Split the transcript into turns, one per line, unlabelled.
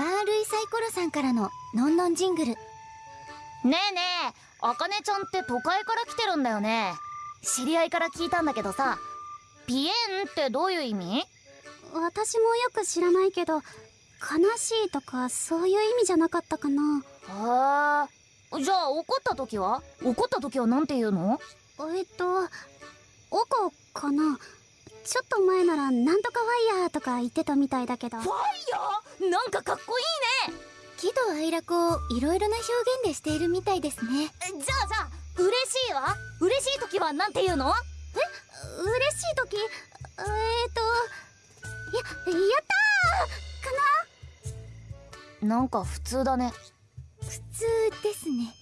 マールイサイコロさんからののんのんジングル。
ねえねえあかねちゃんって都会から来てるんだよね。知り合いから聞いたんだけどさピエンってどういう意味？
私もよく知らないけど悲しいとかそういう意味じゃなかったかな。
へえ。じゃあ怒った時は？怒った時はなんて言うの？
えっとおこかな。ちょっと前ならなんとかファイヤーとか言ってたみたいだけど
ファイヤー？なんかかっこいいね。
喜怒哀楽をいろいろな表現でしているみたいですね。
じゃあじゃあ嬉しいわ嬉しい時はなんて言うの？
え？嬉しい時？えー、っとややったー！か
な？なんか普通だね。
普通ですね